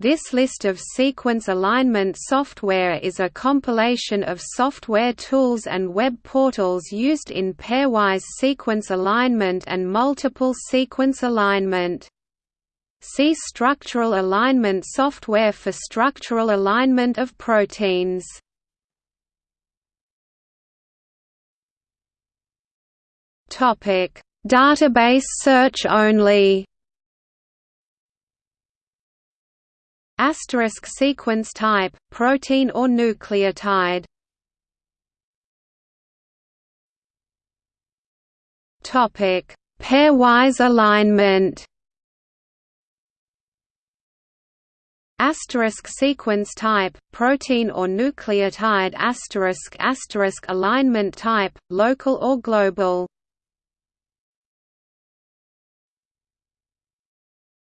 This list of sequence alignment software is a compilation of software tools and web portals used in pairwise sequence alignment and multiple sequence alignment. See structural alignment software for structural alignment of proteins. Database search only Asterisk sequence type, protein or nucleotide. Topic: Pairwise alignment. Asterisk sequence type, protein or nucleotide asterisk asterisk alignment type, local or global.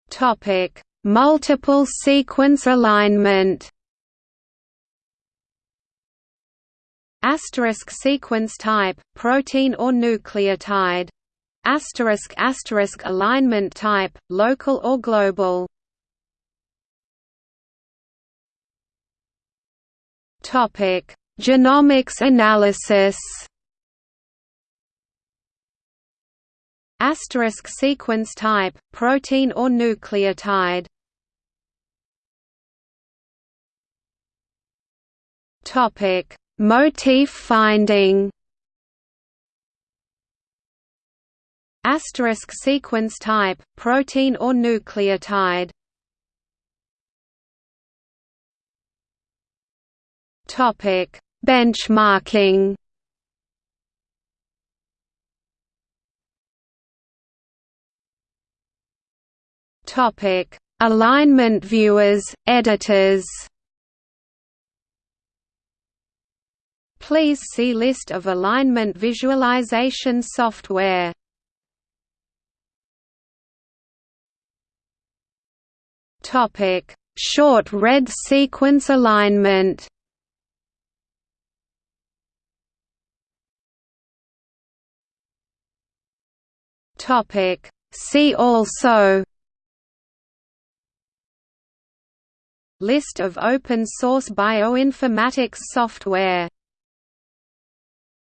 Topic: Multiple sequence alignment Asterisk sequence type, protein or nucleotide. Asterisk asterisk alignment type, local or global. Topic: Genomics analysis. Asterisk sequence type, protein or nucleotide. Topic: Motif finding. Asterisk sequence type, protein or nucleotide. Topic: Benchmarking. Topic: Alignment viewers, editors. Please see list of alignment visualization software. Topic: Short read sequence alignment. Topic: See also List of open source bioinformatics software